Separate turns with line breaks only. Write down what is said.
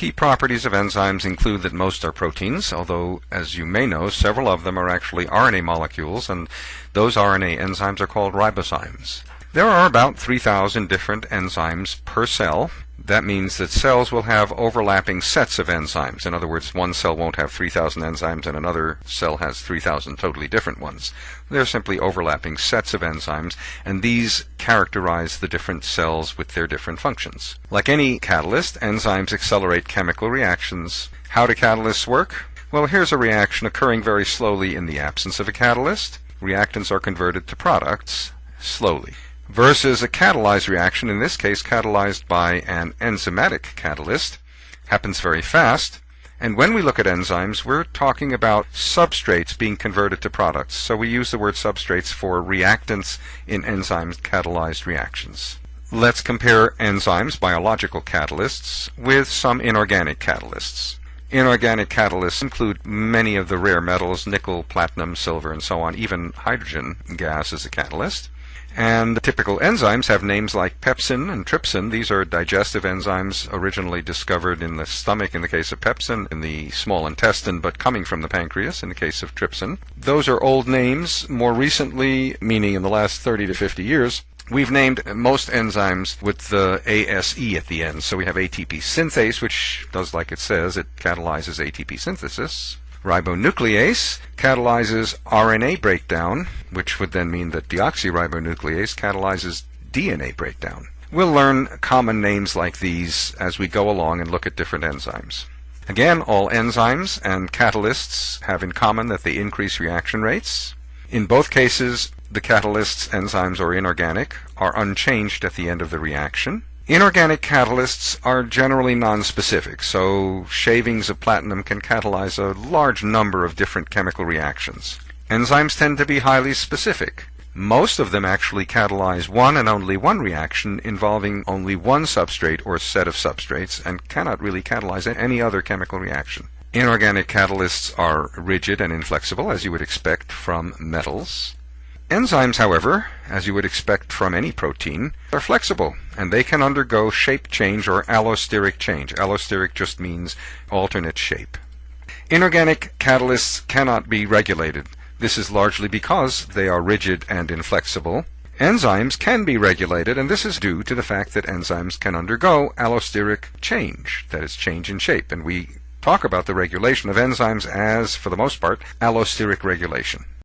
Key properties of enzymes include that most are proteins, although, as you may know, several of them are actually RNA molecules, and those RNA enzymes are called ribozymes. There are about 3,000 different enzymes per cell. That means that cells will have overlapping sets of enzymes. In other words, one cell won't have 3,000 enzymes and another cell has 3,000 totally different ones. They're simply overlapping sets of enzymes, and these characterize the different cells with their different functions. Like any catalyst, enzymes accelerate chemical reactions. How do catalysts work? Well, here's a reaction occurring very slowly in the absence of a catalyst. Reactants are converted to products slowly versus a catalyzed reaction, in this case catalyzed by an enzymatic catalyst, happens very fast. And when we look at enzymes, we're talking about substrates being converted to products. So we use the word substrates for reactants in enzyme catalyzed reactions. Let's compare enzymes, biological catalysts, with some inorganic catalysts. Inorganic catalysts include many of the rare metals, nickel, platinum, silver, and so on. Even hydrogen gas is a catalyst. And the typical enzymes have names like pepsin and trypsin. These are digestive enzymes originally discovered in the stomach in the case of pepsin, in the small intestine, but coming from the pancreas in the case of trypsin. Those are old names. More recently, meaning in the last 30 to 50 years, We've named most enzymes with the ASE at the end. So we have ATP synthase, which does like it says, it catalyzes ATP synthesis. Ribonuclease catalyzes RNA breakdown, which would then mean that deoxyribonuclease catalyzes DNA breakdown. We'll learn common names like these as we go along and look at different enzymes. Again, all enzymes and catalysts have in common that they increase reaction rates. In both cases, the catalysts, enzymes, or inorganic are unchanged at the end of the reaction. Inorganic catalysts are generally nonspecific, so shavings of platinum can catalyze a large number of different chemical reactions. Enzymes tend to be highly specific. Most of them actually catalyze one and only one reaction involving only one substrate or set of substrates and cannot really catalyze any other chemical reaction. Inorganic catalysts are rigid and inflexible, as you would expect from metals. Enzymes, however, as you would expect from any protein, are flexible and they can undergo shape change or allosteric change. Allosteric just means alternate shape. Inorganic catalysts cannot be regulated. This is largely because they are rigid and inflexible. Enzymes can be regulated, and this is due to the fact that enzymes can undergo allosteric change, that is, change in shape. And we talk about the regulation of enzymes as, for the most part, allosteric regulation.